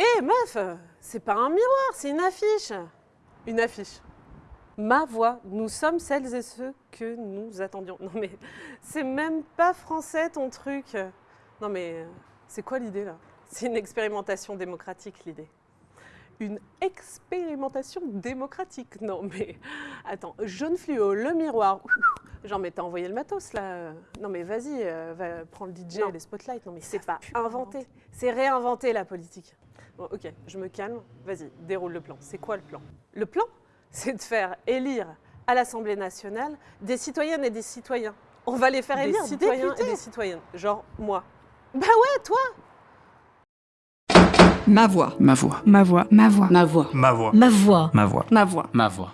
Hé meuf, c'est pas un miroir, c'est une affiche. Une affiche. Ma voix, nous sommes celles et ceux que nous attendions. Non mais c'est même pas français ton truc. Non mais c'est quoi l'idée là? C'est une expérimentation démocratique l'idée. Une expérimentation démocratique. Non mais attends, jaune fluo, le miroir. Genre mais t'as envoyé le matos là. Non mais vas-y, euh, va prendre le DJ, Non. les spotlights. Non mais c'est pas inventé, c'est réinventé la politique. Bon, ok, je me calme. Vas-y, déroule le plan. C'est quoi le plan Le plan, c'est de faire élire à l'Assemblée nationale des citoyennes et des citoyens. On va les faire Des élire citoyens députés. et des citoyennes. Genre moi. Bah ouais, toi Ma voix. Ma voix. Ma voix. Ma voix. Ma voix. Ma voix. Ma voix. Ma voix. Ma voix. Ma voix.